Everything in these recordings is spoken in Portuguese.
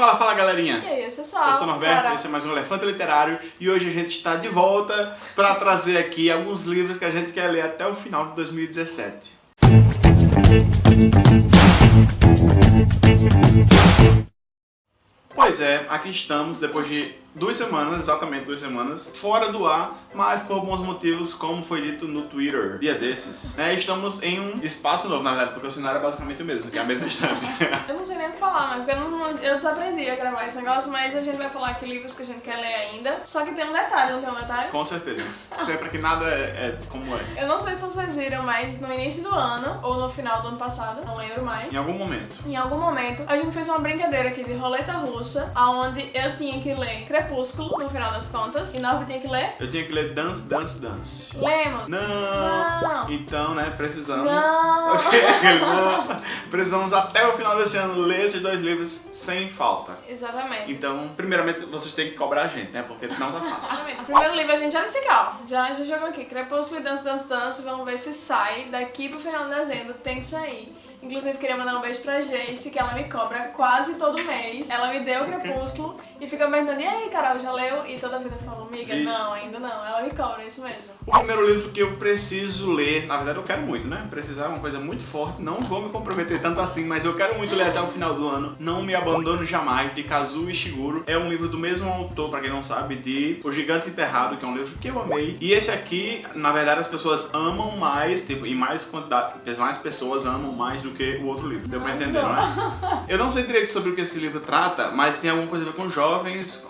Fala, fala galerinha! E aí, pessoal? Eu sou o Norberto, Cara, esse é mais um Elefante Literário e hoje a gente está de volta para trazer aqui alguns livros que a gente quer ler até o final de 2017. Pois é, aqui estamos depois de duas semanas, exatamente duas semanas, fora do ar, mas por alguns motivos, como foi dito no Twitter, dia desses, né, estamos em um espaço novo, na verdade, porque o cenário é basicamente o mesmo, que é a mesma estante. Eu não sei nem o que falar, porque eu, não, eu desaprendi a gravar esse negócio, mas a gente vai falar aqui livros que a gente quer ler ainda. Só que tem um detalhe, não tem um detalhe? Com certeza. Sempre que nada é, é como é. Eu não sei se vocês viram, mas no início do ano, ou no final do ano passado, não lembro mais. Em algum momento. Em algum momento, a gente fez uma brincadeira aqui de roleta russa, onde eu tinha que ler Crepúsculo, no final das contas, e Norby tinha que ler Eu tinha que ler Dance, Dance, Dance. Lemos. Não! Não. Então, né, precisamos... Não. Ok, não. Precisamos até o final desse ano ler esses dois livros sem falta. Exatamente. Então, primeiramente, vocês têm que cobrar a gente, né, porque não tá fácil. Exatamente. O primeiro livro a gente já disse ó. Já, já jogou aqui. Crepúsculo e Dance, Dance, Dance. Vamos ver se sai. Daqui pro final de dezembro tem que sair. Inclusive, queria mandar um beijo pra Jace, que ela me cobra quase todo mês. Ela me deu o Crepúsculo fica me perguntando, e aí, Carol, já leu? E toda vida eu falo, amiga, não, ainda não. Ela me cobra, é isso mesmo. O primeiro livro que eu preciso ler, na verdade eu quero muito, né? Precisar é uma coisa muito forte, não vou me comprometer tanto assim, mas eu quero muito ler até o final do ano. Não Me Abandono Jamais, de Kazuo Ishiguro. É um livro do mesmo autor, pra quem não sabe, de O Gigante Enterrado, que é um livro que eu amei. E esse aqui, na verdade, as pessoas amam mais, tipo, em mais quantidade, mais pessoas amam mais do que o outro livro. Deu pra entender, não é? Eu não sei direito sobre o que esse livro trata, mas tem alguma coisa a ver com jovens,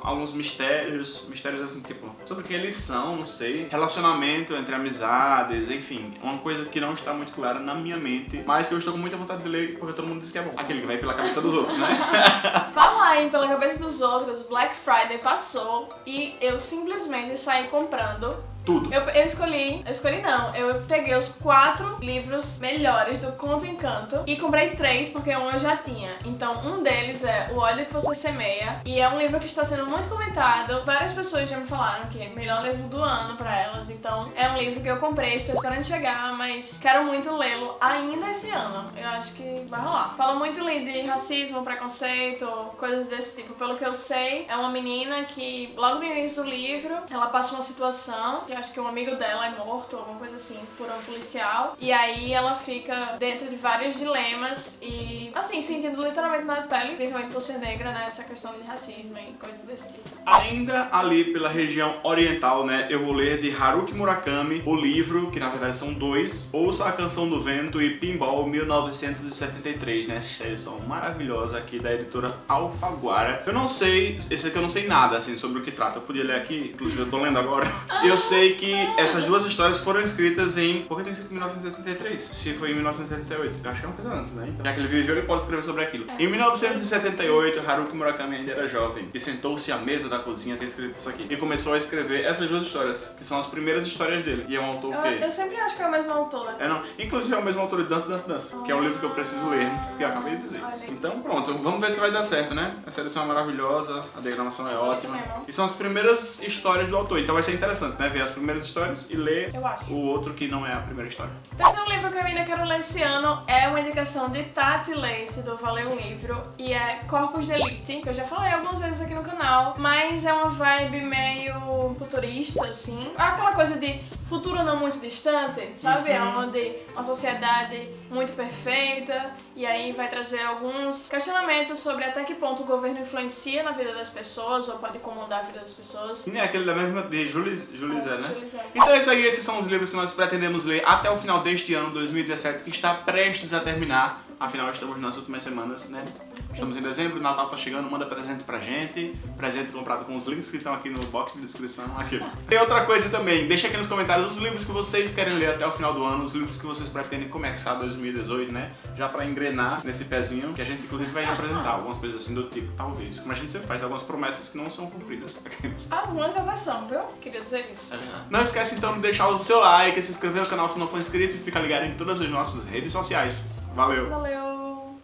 alguns mistérios, mistérios assim, tipo, sobre quem eles são, não sei. Relacionamento entre amizades, enfim, uma coisa que não está muito clara na minha mente, mas que eu estou com muita vontade de ler porque todo mundo diz que é bom. Aquele que vai pela cabeça dos outros, né? Fala aí pela cabeça dos outros, Black Friday passou e eu simplesmente saí comprando Tudo. Eu, eu escolhi, eu escolhi não, eu peguei os quatro livros melhores do Conto Encanto e comprei três porque um eu já tinha. Então um deles é O Óleo que Você Semeia e é um livro que está sendo muito comentado. Várias pessoas já me falaram que é o melhor livro do ano pra elas. Então é um livro que eu comprei, estou esperando chegar, mas quero muito lê-lo ainda esse ano. Eu acho que vai rolar. Fala muito de racismo, preconceito, coisas desse tipo. Pelo que eu sei, é uma menina que logo no início do livro ela passa uma situação que acho que um amigo dela é morto, alguma coisa assim, por um policial. E aí ela fica dentro de vários dilemas e, assim, sentindo literalmente na pele, principalmente por ser negra, né? Essa questão de racismo e coisas desse tipo. Ainda ali pela região oriental, né, eu vou ler de Haruki Murakami o livro, que na verdade são dois, Ouça a Canção do Vento e Pinball 1973, né, são maravilhosa aqui da editora Alfaguara. Eu não sei, esse aqui eu não sei nada, assim, sobre o que trata, eu podia ler aqui, inclusive eu tô lendo agora. Eu sei que essas duas histórias foram escritas em... Por que tem escrito 1973? Se foi em 1978, eu acho que é uma coisa antes, né, então, já que ele viveu, ele pode escrever sobre aquilo. Em 1978, Haruki Murakami ainda era jovem e sentou-se à mesa da cozinha, tem escrito isso aqui, e começou a escrever essas duas histórias, que são as primeiras histórias dele. E é um autor Eu, que... eu sempre acho que é a mesma autora. É não, inclusive é o mesmo autor de Dança, Dança, Dança, que é um livro que eu preciso ler, que eu acabei de dizer. Então pronto, vamos ver se vai dar certo, né? Essa edição é maravilhosa, a diagramação é ótima. mesmo. E são as primeiras histórias do autor, então vai ser interessante, né? Ver as primeiras histórias e ler o outro que não é a primeira história. O terceiro livro que eu ainda quero ler esse ano é uma indicação de Tati Leite, do Valeu Livro, e é Corpus de Elite, que eu já falei algumas vezes aqui no canal, mas é uma vibe meio futurista, assim. Aquela coisa de futuro não muito distante, sabe? É onde uma sociedade muito perfeita, e aí vai trazer alguns questionamentos sobre até que ponto o governo influencia na vida das pessoas, ou pode comandar a vida das pessoas. E é aquele da mesma de Julie, Julie Zé, né? Zé. Então é isso aí, esses são os livros que nós pretendemos ler até o final deste ano, 2017, que está prestes a terminar. Afinal, estamos nas últimas semanas, né? Estamos em dezembro, o Natal tá chegando, manda presente pra gente. Presente comprado com os links que estão aqui no box de descrição. Aqui. Tem outra coisa também, deixa aqui nos comentários os livros que vocês querem ler até o final do ano, os livros que vocês pretendem começar 2018, né? Já pra engrenar nesse pezinho, que a gente inclusive vai apresentar algumas coisas assim do tipo, talvez. Como a gente sempre faz, algumas promessas que não são cumpridas. Algumas até são, viu? Queria dizer isso. Não esquece então de deixar o seu like, se inscrever no canal se não for inscrito e ficar ligado em todas as nossas redes sociais. Valeu! Valeu!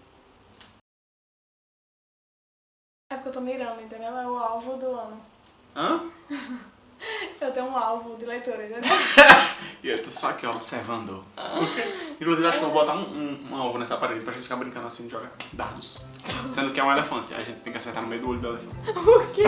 É porque eu tô mirando, entendeu? É o alvo do ano. Hã? Eu tenho um alvo de leitura, entendeu? E eu tô só aqui, ó, observando. Inclusive, acho que eu vou botar um, um, um alvo nessa parede pra gente ficar brincando assim de jogar dardos. Sendo que é um elefante, a gente tem que acertar no meio do olho do elefante. Por quê?